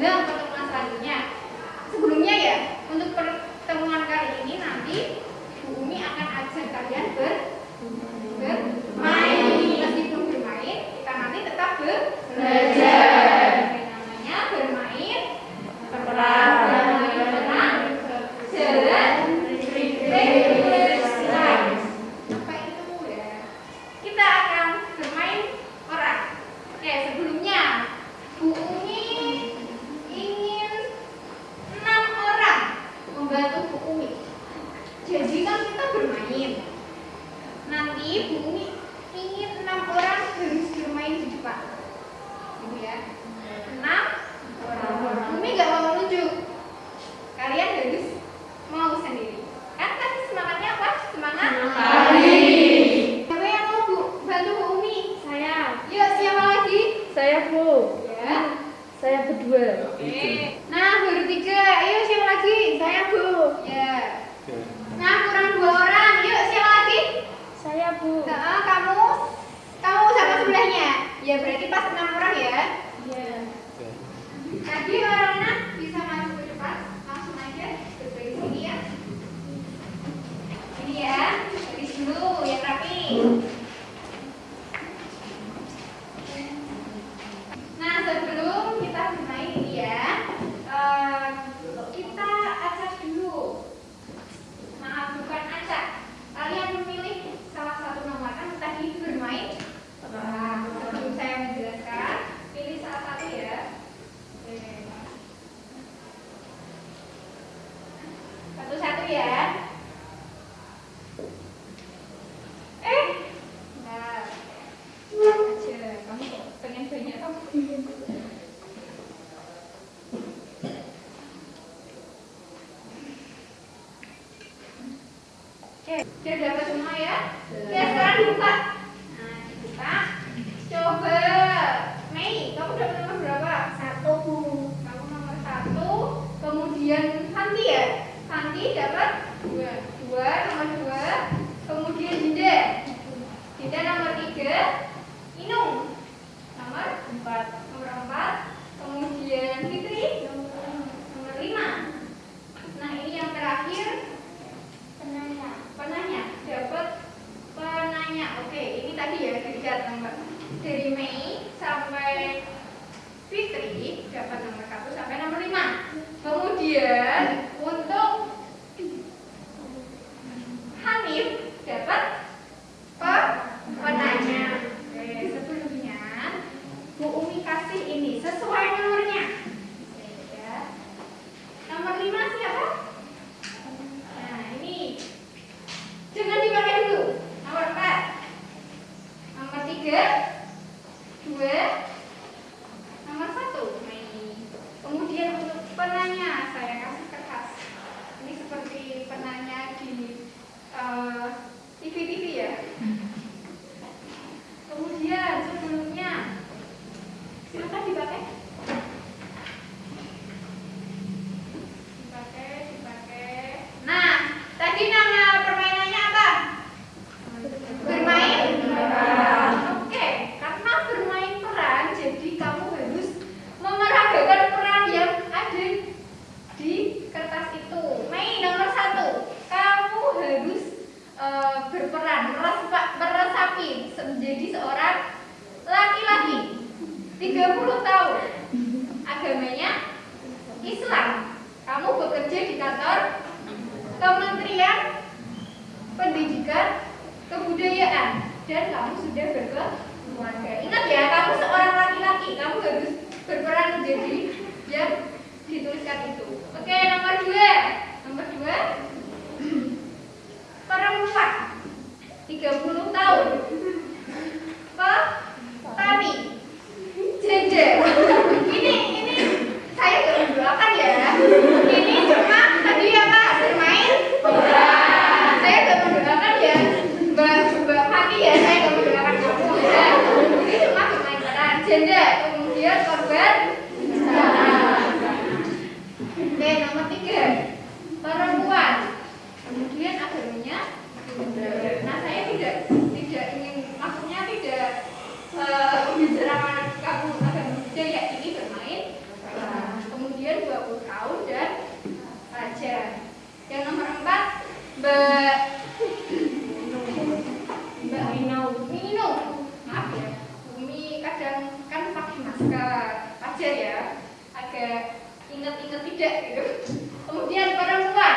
dalam pertemuan selanjutnya. Sebelumnya ya, untuk pertemuan kali ini nanti Bu Umi akan ajak kalian ber, bermain. Meskipun bermain, kita nanti tetap ber, belajar. to remain 30 tahun. Agamanya Islam. Kamu bekerja di kantor Kementerian Pendidikan Kebudayaan dan kamu sudah berkeluarga. Ingat ya, kamu seorang laki-laki, kamu harus berperan menjadi yang dituliskan itu. Oke, nomor dua. Nomor dua, perempuan 30 tahun. Petani. Janda. Ini ini saya nggak mendoakan ya. Ini cuma tadi apa bermain saya nggak mendoakan ya mbak mbak Fati ya saya nggak mendoakan kamu ya ini cuma bermain peran janda kemudian korban oke nomor tiga perempuan kemudian agamanya nah saya tidak tidak ingin maksudnya tidak eh, membicarakan kamu agama budaya ini bermain peran. kemudian 20 tahun dan raja yang nomor empat mbak mbak Mino Mino maaf ya Umi kadang kan pakai masker wajar ya agak inget-inget tidak gitu. Kemudian perempuan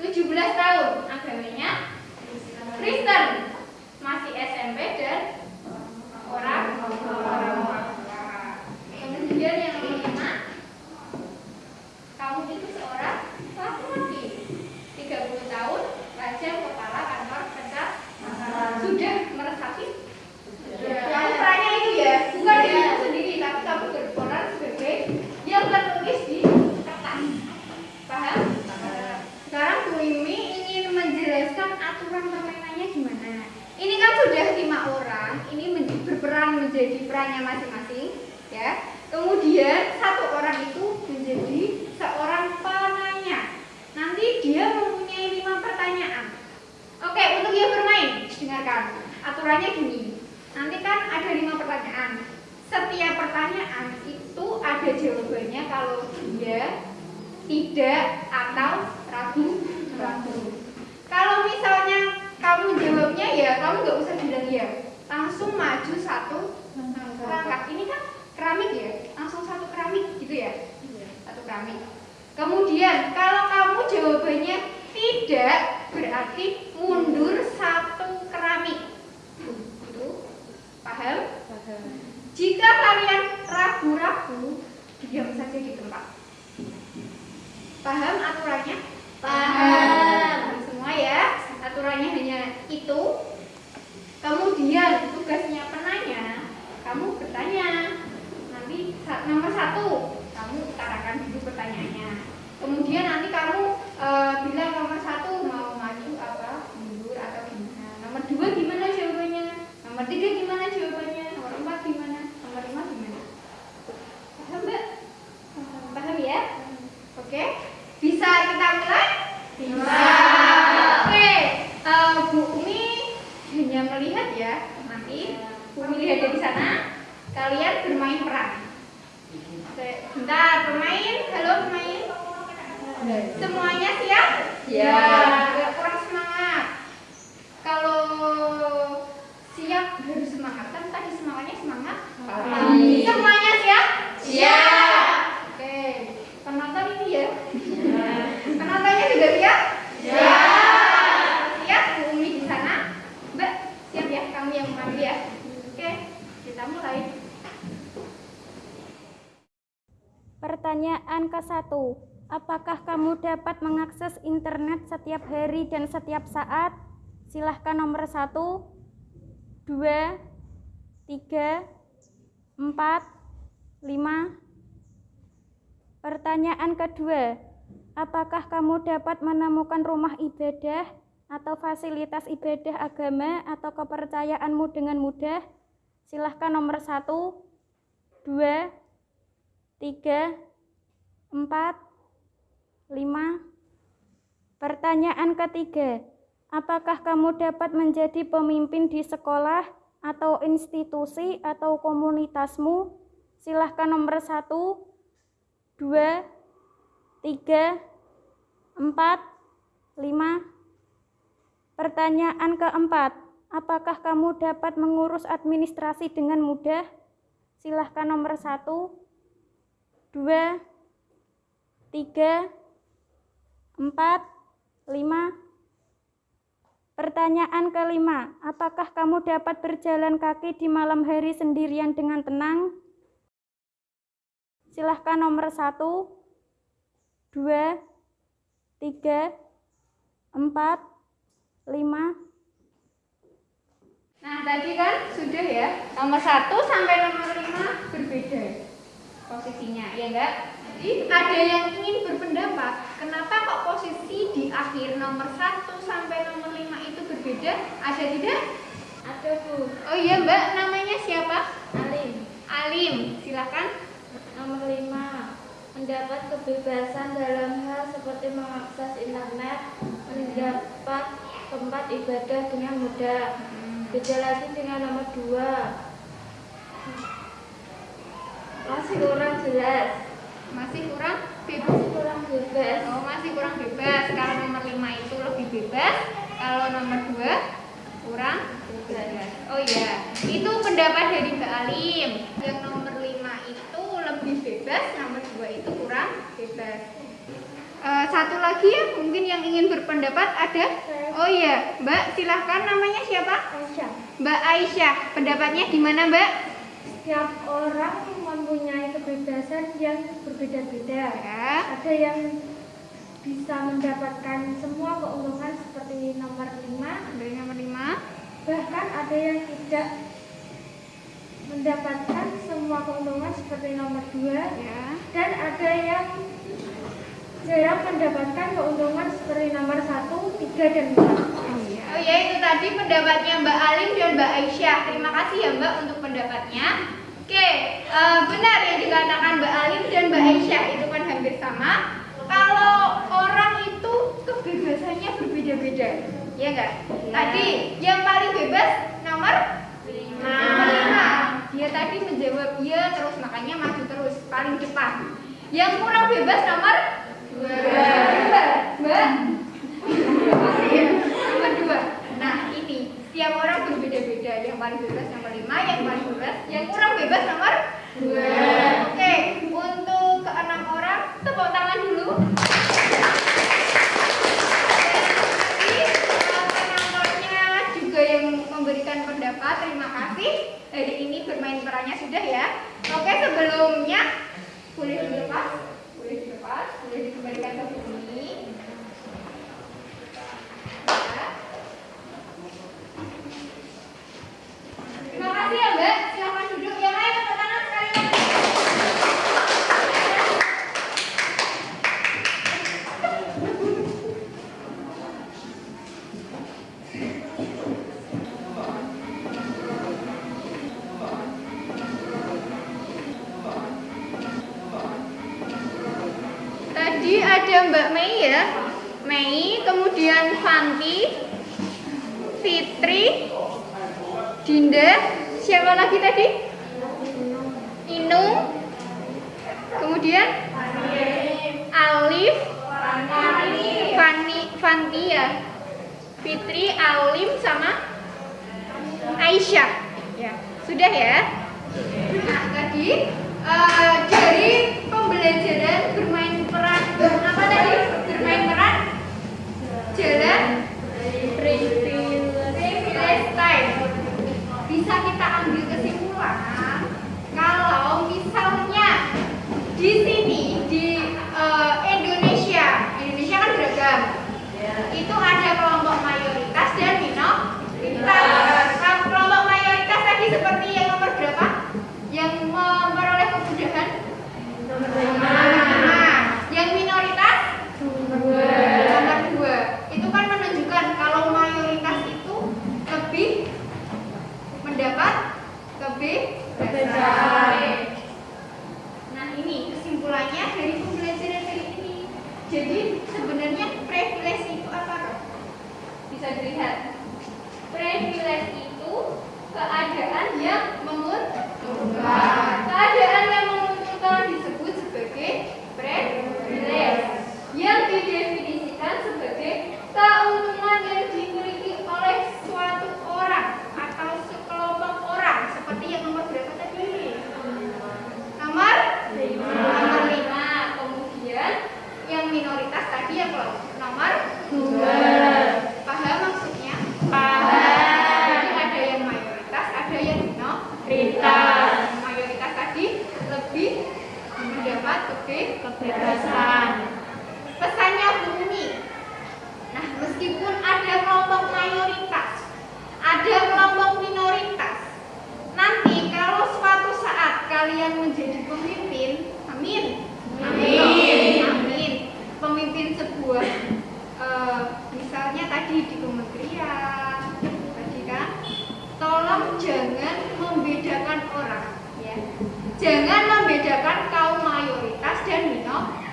17 tahun agamanya Kristen masih SMP dan orang orang tua. kemudian yang nomor lima kamu itu seorang laki-laki 30 tahun raja kepala kantor pencak sudah meresapi kamu perannya itu ya bukan dirimu sendiri tapi kamu berperan sebagai yang tertulis di kertas paham sekarang Bu Imi ingin menjelaskan aturan permainannya gimana ini kan sudah lima orang ini men- berperan menjadi perannya masing-masing ya. Kemudian satu orang itu menjadi seorang penanya. Nanti dia mempunyai lima pertanyaan. Oke untuk yang bermain dengarkan. Aturannya gini. Nanti kan ada lima pertanyaan. Setiap pertanyaan itu ada jawabannya kalau dia tidak atau ragu ragu. Kalau misalnya kamu jawabnya ya kamu nggak usah bilang ya. Langsung maju satu langkah ini kan keramik ya? Langsung satu keramik gitu ya? Satu keramik. Kemudian kalau kamu jawabannya tidak berarti mundur satu keramik itu paham jika kalian ragu-ragu diam saja di tempat paham aturannya Paham. semua ya aturannya hanya itu kemudian tugasnya penanya kamu bertanya nanti sa- nomor satu kamu utarakan dulu pertanyaannya kemudian nanti kamu eh, bilang nomor satu mau maju apa mundur atau gimana nomor dua gimana jawabannya nomor tiga gimana jawabannya nomor empat gimana nomor lima gimana paham mbak paham ya oke bisa kita mulai Bisa. Oke, eh, Bu Umi hanya melihat ya. Nanti Bu Umi lihat dari sana. Kalian bermain peran. Bentar, bermain. Halo, bermain. Semuanya siap? Siap. Agak kurang semangat. Kalau siap harus semangat. Kan tadi semangatnya semangat. Pagi. Semuanya siap? Siap. Mulai. Pertanyaan ke-1. Apakah kamu dapat mengakses internet setiap hari dan setiap saat? Silahkan nomor 1, 2, 3, 4, 5. Pertanyaan kedua. Apakah kamu dapat menemukan rumah ibadah atau fasilitas ibadah agama atau kepercayaanmu dengan mudah? Silahkan nomor 1, 2, 3, 4, 5. Pertanyaan ketiga, apakah kamu dapat menjadi pemimpin di sekolah atau institusi atau komunitasmu? Silahkan nomor 1, 2, 3, 4, 5. Pertanyaan keempat, apakah kamu dapat mengurus administrasi dengan mudah? Silahkan nomor 1, 2, 3, 4, 5. Pertanyaan kelima, apakah kamu dapat berjalan kaki di malam hari sendirian dengan tenang? Silahkan nomor 1, 2, 3, 4, 5. Nah, tadi kan sudah ya. Nomor 1 sampai nomor 5 berbeda posisinya, ya enggak? Jadi ada yang ingin berpendapat, kenapa kok posisi di akhir nomor 1 sampai nomor 5 itu berbeda? Ada tidak? Ada Bu. Oh iya, Mbak, namanya siapa? Alim. Alim, silakan. Nomor 5. Mendapat kebebasan dalam hal seperti mengakses internet, mendapat tempat ibadah dengan mudah. Beda lagi dengan nomor 2. Masih kurang jelas. Masih kurang bebas. Masih kurang bebas. Oh, masih kurang bebas. Kalau nomor 5 itu lebih bebas, kalau nomor 2 kurang bebas. Oh iya, itu pendapat dari Mbak Alim. Yang nomor 5 itu lebih bebas, nomor 2 itu kurang bebas. Eh, satu lagi ya, mungkin yang ingin berpendapat ada. Oh iya, Mbak, silahkan namanya siapa? Aisyah. Mbak Aisyah. Pendapatnya gimana, Mbak? Setiap orang mempunyai kebebasan yang berbeda-beda. Ya. Ada yang bisa mendapatkan semua keuntungan seperti nomor 5, Dari nomor 5. bahkan ada yang tidak mendapatkan semua keuntungan seperti nomor 2 Ya. dan ada yang jarang mendapatkan keuntungan seperti nomor 1, 3, dan 4. Oh ya itu tadi pendapatnya Mbak Alim dan Mbak Aisyah. Terima kasih ya Mbak untuk pendapatnya. Oke, eh, benar yang dikatakan Mbak Alim dan Mbak Aisyah itu kan hampir sama. Kalau orang itu kebebasannya berbeda-beda, ya enggak? Tadi yang paling bebas nomor Nomor lima. Dia tadi menjawab iya terus makanya maju terus paling depan. Yang kurang bebas nomor Mbak. Ya? Nomor dua. Nah ini setiap orang berbeda-beda. Yang paling bebas nomor lima, yang paling bebas, yang kurang bebas nomor. Oke, untuk keenam orang tepuk tangan dulu. Memberikan pendapat. Terima kasih. Hari ini bermain perannya sudah ya. Oke, sebelumnya boleh dilepas, boleh Fitri, Alim sama Aisyah. Ya, sudah ya. Nah tadi eh, dari pembelajaran bermain peran apa tadi? Bermain peran jalan time. Bisa kita ambil kesimpulan kalau misalnya di sini tadi di kementerian tadi kan? Tolong jangan membedakan orang ya. Jangan membedakan kaum mayoritas dan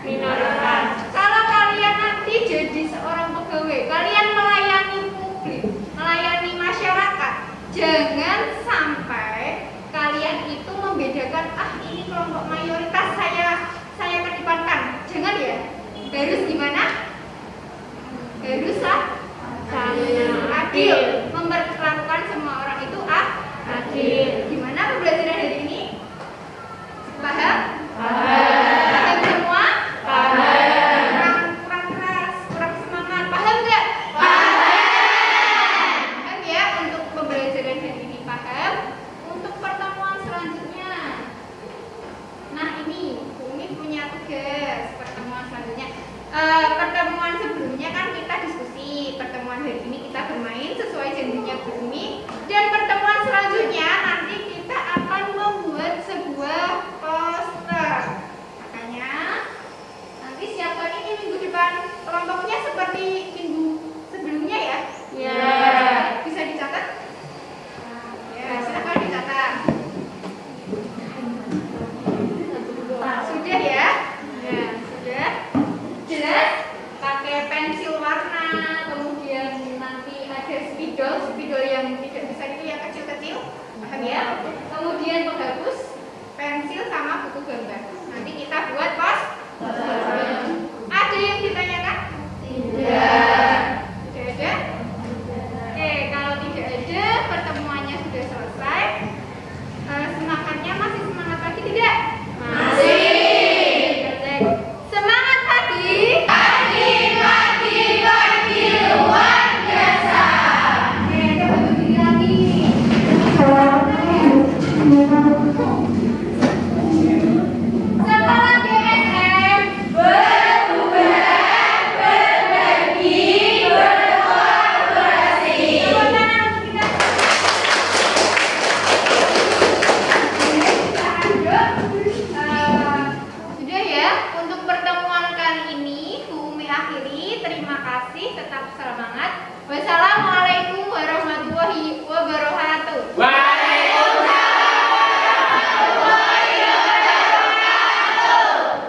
minoritas. Kalau kalian nanti jadi seorang pegawai kalian melayani publik melayani masyarakat jangan sampai kalian itu membedakan ah ini kelompok mayoritas saya saya kedepankan jangan ya. Harus gimana? Harus ah, sama adil. Memperlakukan semua orang itu ah, adil. Gimana pembelajaran hari ini? Paham? Paham.